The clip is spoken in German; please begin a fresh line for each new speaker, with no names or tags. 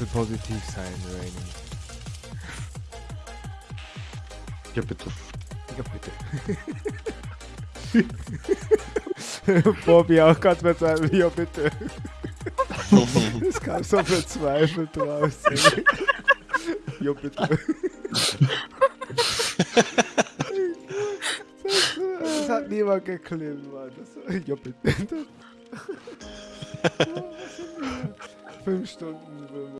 will positiv sein, Rainy.
Ja, bitte.
Ja, bitte. Bobby auch gerade mit seinem Ja, bitte. Es kam so verzweifelt raus. Ja, bitte. Das, das hat niemand geklemmt, Mann. Das, ja, bitte. Fünf Stunden.